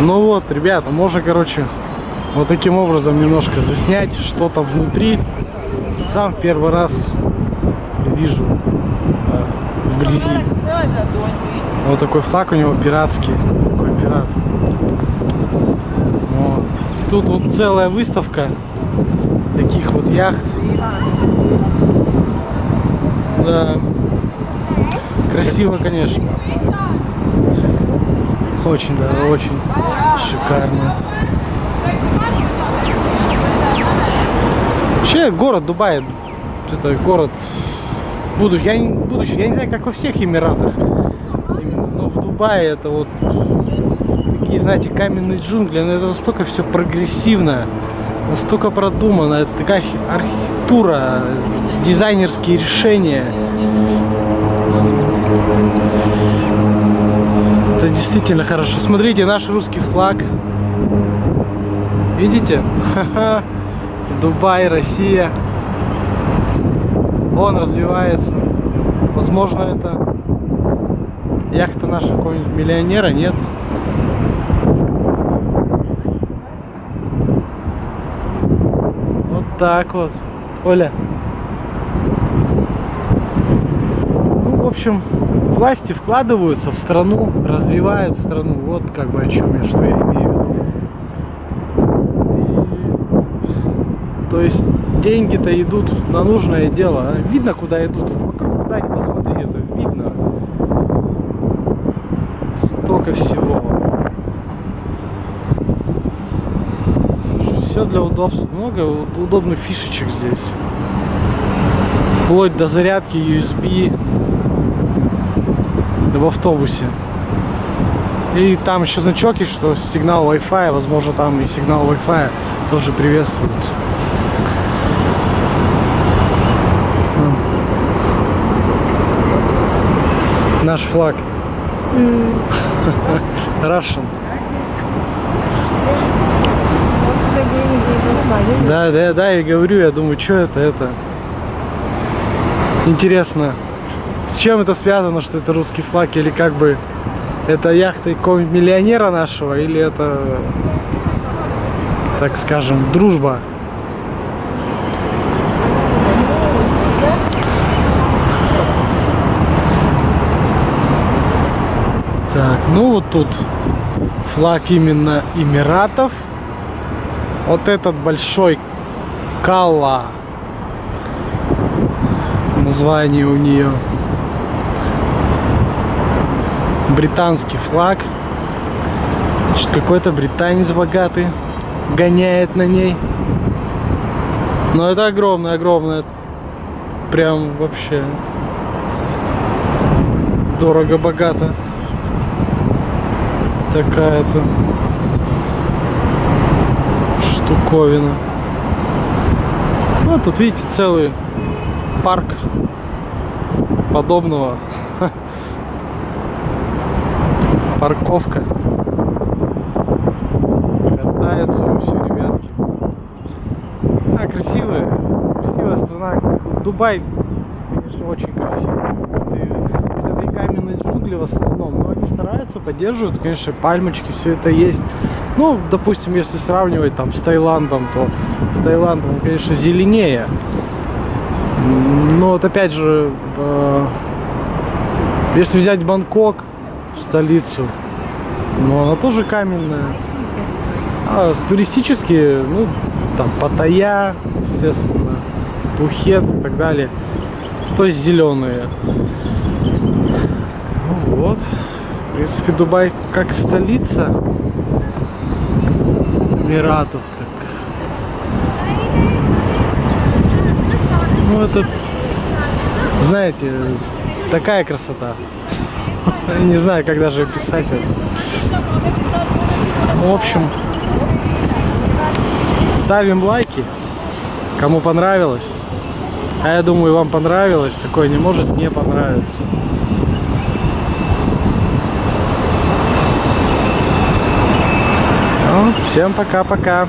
Ну вот, ребята, можно, короче, вот таким образом немножко заснять что-то внутри. Сам первый раз вижу э, вблизи. Вот такой флаг у него пиратский. Такой пират. Вот. Тут вот целая выставка таких вот яхт. Да. Красиво, конечно. Очень, да, очень шикарно. Вообще город Дубай, это город будущий. Я не, будущий, я не знаю, как во всех Эмиратах. Но в Дубае это вот такие, знаете, каменные джунгли, но это настолько все прогрессивно, настолько продумано, это такая архитектура, дизайнерские решения. Это действительно хорошо. Смотрите, наш русский флаг. Видите? Дубай, Россия. Он развивается. Возможно, это яхта наша какого-нибудь миллионера, нет? Вот так вот. Оля. Ну, в общем, власти вкладываются в страну, развивают страну. Вот как бы о чем я, что я имею то есть деньги-то идут на нужное дело. Видно, куда идут. Вокруг куда ни посмотри, это видно. Столько всего. Все для удобства. Много удобных фишечек здесь. Вплоть до зарядки USB в автобусе. И там еще значок есть, что сигнал Wi-Fi, возможно, там и сигнал Wi-Fi тоже приветствуется. Наш флаг. Russian. Да, да, да, я говорю, я думаю, что это, это. Интересно, с чем это связано, что это русский флаг, или как бы это яхта какого-нибудь миллионера нашего, или это, так скажем, дружба? Так, ну вот тут флаг именно Эмиратов. Вот этот большой Калла. Название у нее. Британский флаг. Значит, какой-то британец богатый гоняет на ней. Но это огромное, огромное. Прям вообще дорого-богато такая-то штуковина. Ну, тут видите целый парк подобного. Парковка. Катаются все, ребятки. А, красивая. Красивая страна. Дубай, конечно, очень красивый. Это, это и каменные джунгли в основном, но они стараются, поддерживают, конечно, пальмочки, все это есть. Ну, допустим, если сравнивать там с Таиландом, то в Таиланде, он, конечно, зеленее. Но вот опять же, э, если взять Бангкок, столицу, ну она тоже каменная. А туристические, ну, там Паттайя, естественно, Пхукет и так далее. То есть зеленые. Ну вот. В принципе, Дубай как столица Эмиратов, так. Ну это, знаете, такая красота. Не знаю, как даже описать это. В общем, ставим лайки, кому понравилось. А я думаю, вам понравилось. Такое не может не понравиться. Ну, всем пока-пока.